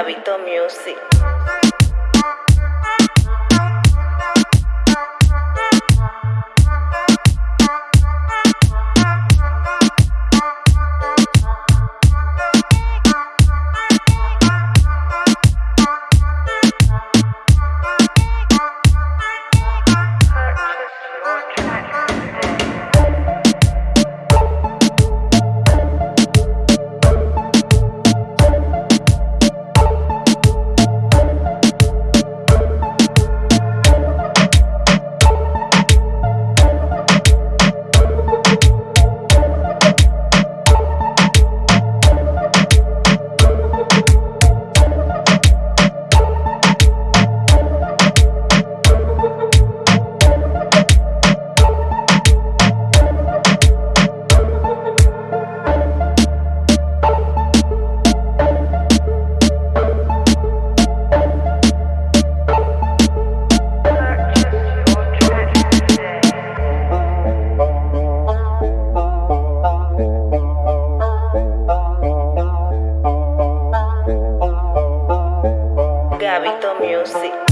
Gabito Music. Gabito Music.